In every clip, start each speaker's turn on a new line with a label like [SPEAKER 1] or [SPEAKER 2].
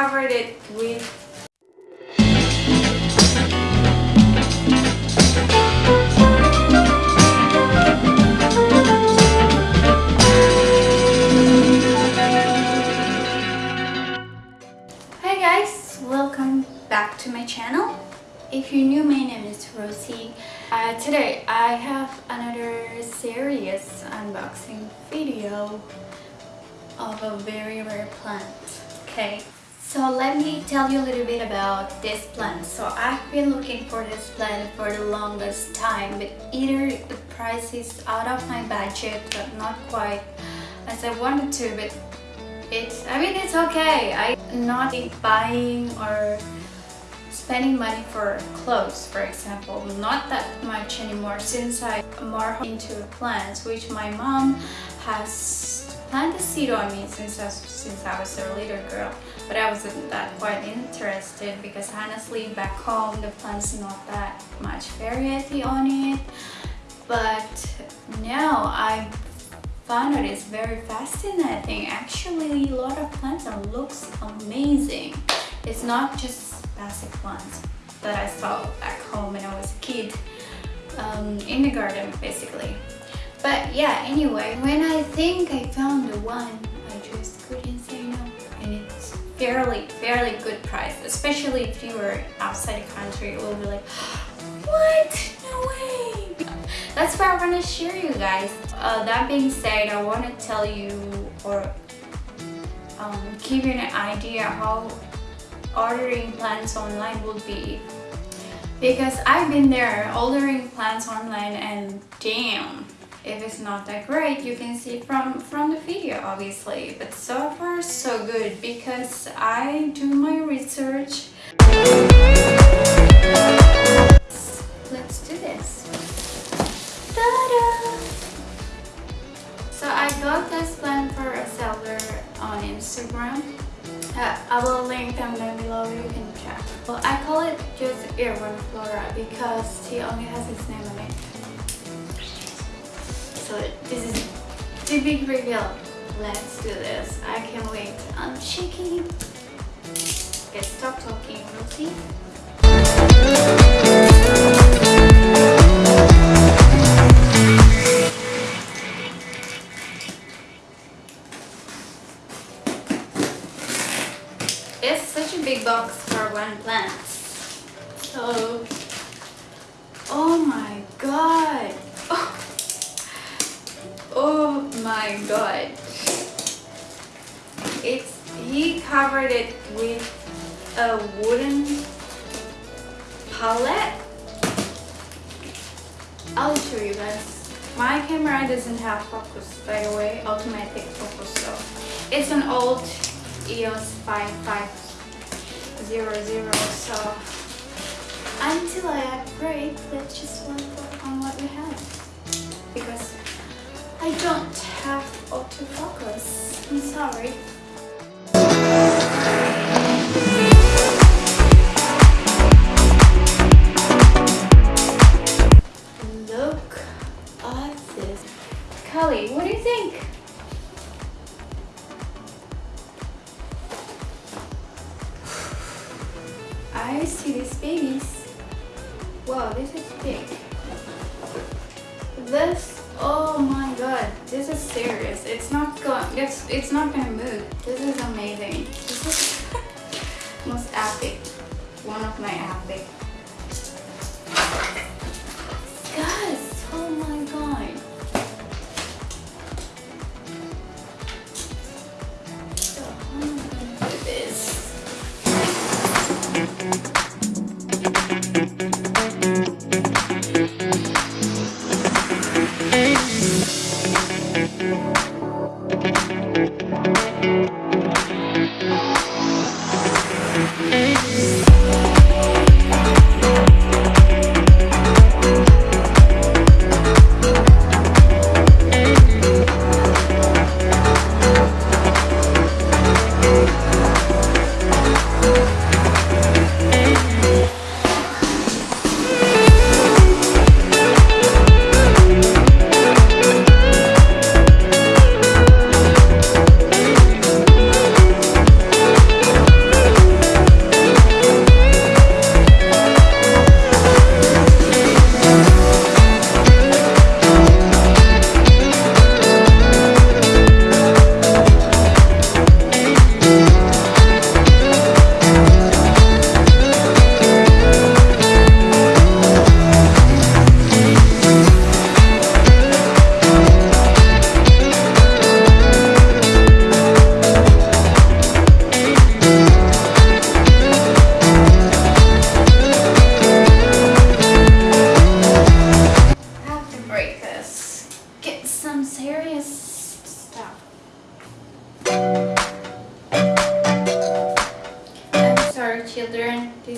[SPEAKER 1] covered it with Hi guys, welcome back to my channel. If you're new, my name is Rosie. Uh, today I have another serious unboxing video of a very rare plant. Okay, so let me tell you a little bit about this plant. So I've been looking for this plant for the longest time, but either the price is out of my budget, but not quite as I wanted to, but it's I mean it's okay. I'm not buying or spending money for clothes for example. Not that much anymore since I'm more into plants which my mom has planted seed on me since I, since I was a little girl but I wasn't that quite interested because honestly back home the plants not that much variety on it but now I found it is very fascinating. Actually, a lot of plants and looks amazing. It's not just basic plants that I saw back home when I was a kid um, in the garden basically. But yeah, anyway, when I think I found the one, fairly, fairly good price, especially if you were outside the country, it will be like, what? No way! That's what I want to share you guys. Uh, that being said, I want to tell you or um, give you an idea how ordering plants online would be. Because I've been there ordering plants online and damn, if it's not that great, you can see from, from the video obviously. But so far so good because I do my research. Let's do this. So I got this plant for a seller on Instagram. Uh, I will link them down below, you can check. Well, I call it just Airborne Flora because he only has his name on it. So this is the big reveal. Let's do this. I can't wait. I'm shaking. Okay, stop talking, Rosie. It's such a big box for one plant. So, oh my god. Oh, oh my god. It's, he covered it with a wooden palette. I'll show you guys. My camera doesn't have focus by the way, automatic focus so it's an old EOS 5500 so until I upgrade let's just work on what we have because I don't have autofocus I'm sorry look at this Kelly what do you think I see these babies. Wow, this is big. This, oh my god, this is serious. It's not going, it's, it's not gonna move. This is amazing. This is most epic. One of my epic.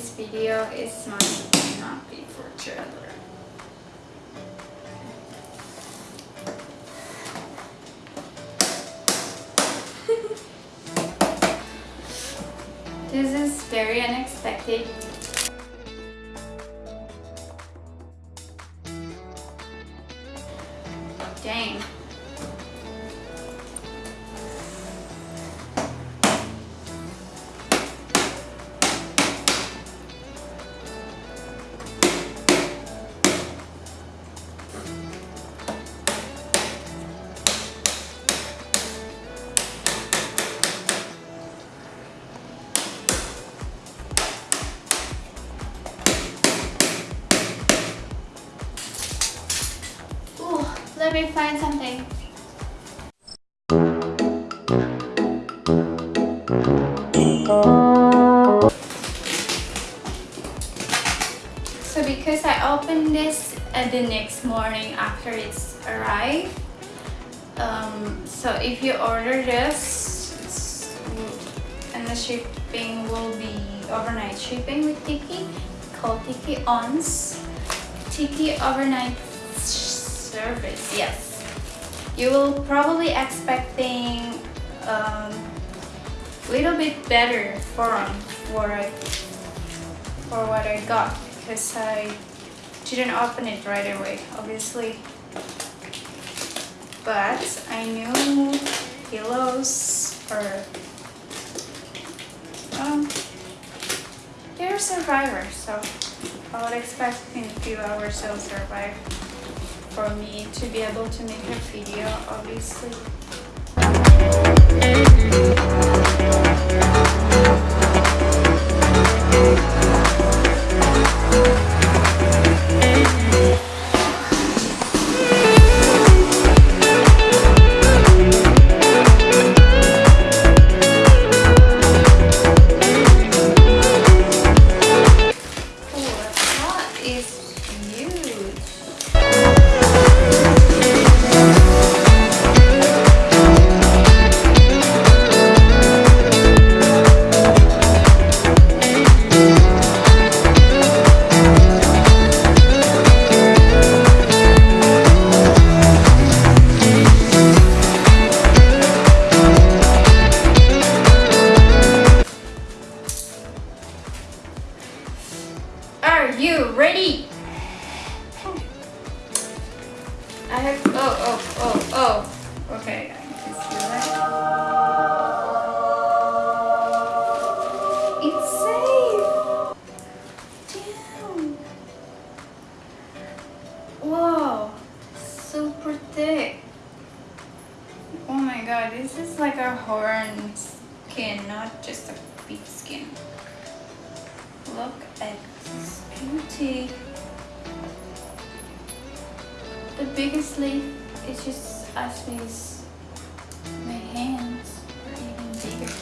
[SPEAKER 1] Video is must not be for children. this is very unexpected something. So because I opened this at the next morning after it's arrived, um, so if you order this, and the shipping will be overnight shipping with Tiki, called Tiki Ons. Tiki overnight service, yes. You will probably expecting um, little bit better for for for what I got because I didn't open it right away, obviously. But I knew pillows or um, they're survivors, so I would expect in a few hours they'll survive for me to be able to make a video obviously god, this is like a horn skin, not just a big skin. Look at this beauty. The biggest leaf is just as big as my hands or even bigger.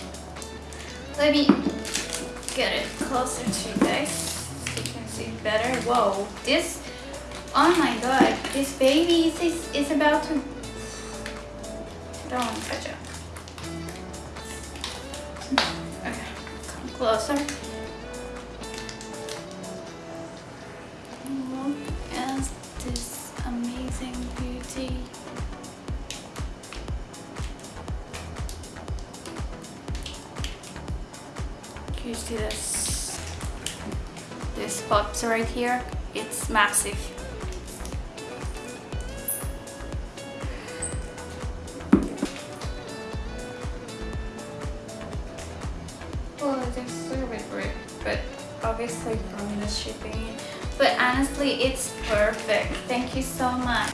[SPEAKER 1] Let me get it closer to you guys so you can see better. Whoa, this, oh my god, this baby is, is about to don't want to touch it. Okay, come closer. Look at this amazing beauty. Can you see this? This pops right here. It's massive. Obviously from the shipping but honestly it's perfect thank you so much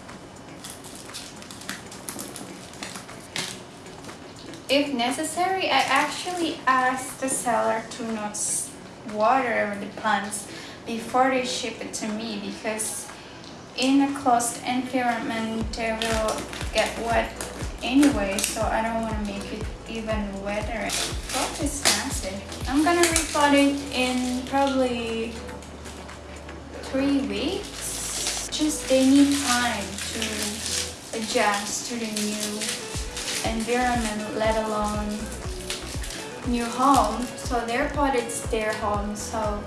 [SPEAKER 1] if necessary I actually asked the seller to not water the plants before they ship it to me because in a closed environment they will get wet anyway so I don't want to make it even wetter. Is massive. I'm gonna repot it in probably three weeks. Just they need time to adjust to the new environment, let alone new home. So their pot it's their home. So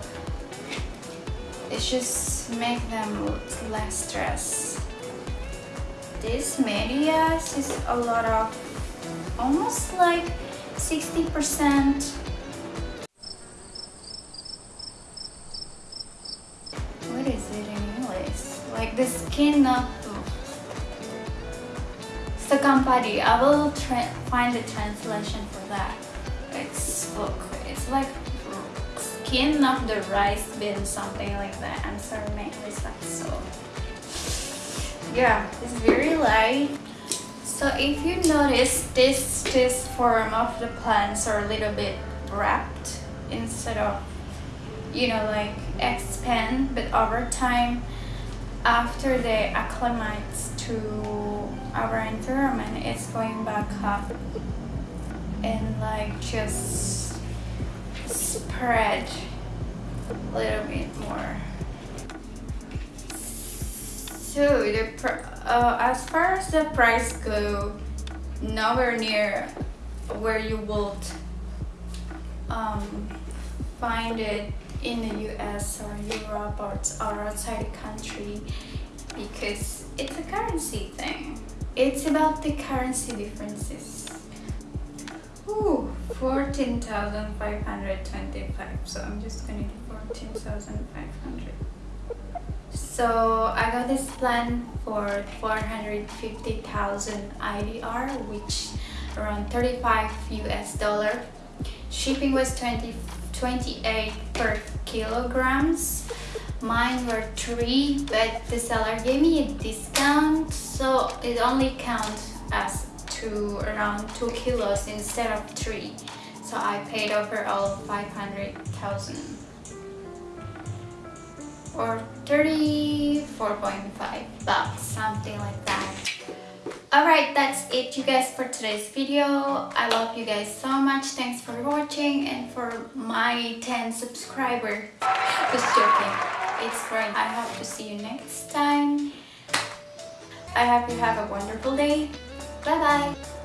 [SPEAKER 1] it just make them less stress this medias is a lot of almost like 60 the skin uh, of Sakampadi. I will find the translation for that. It's it's like skin of the rice bean, something like that. I'm sorry, my English like so. Yeah, it's very light. So if you notice, this this form of the plants are a little bit wrapped instead of, you know, like expand. But over time, after they acclimate to our environment it's going back up and like just spread a little bit more. So the uh, as far as the price go nowhere near where you would um, find it in the US or Europe or, outside the country because it's a currency thing it's about the currency differences. Ooh, 14,525. So I'm just gonna do 14,500. So I got this plan for 450,000 IDR, which around 35 US dollar. Shipping was 20, 28 per kilograms. Mine were three but the seller gave me a discount so it only counts as two around two kilos instead of three. So I paid overall 500,000 or 34.5 bucks something like that Alright, that's it you guys for today's video. I love you guys so much. Thanks for watching and for my 10 subscriber. Just joking it's growing. I hope to see you next time. I hope you have a wonderful day. Bye bye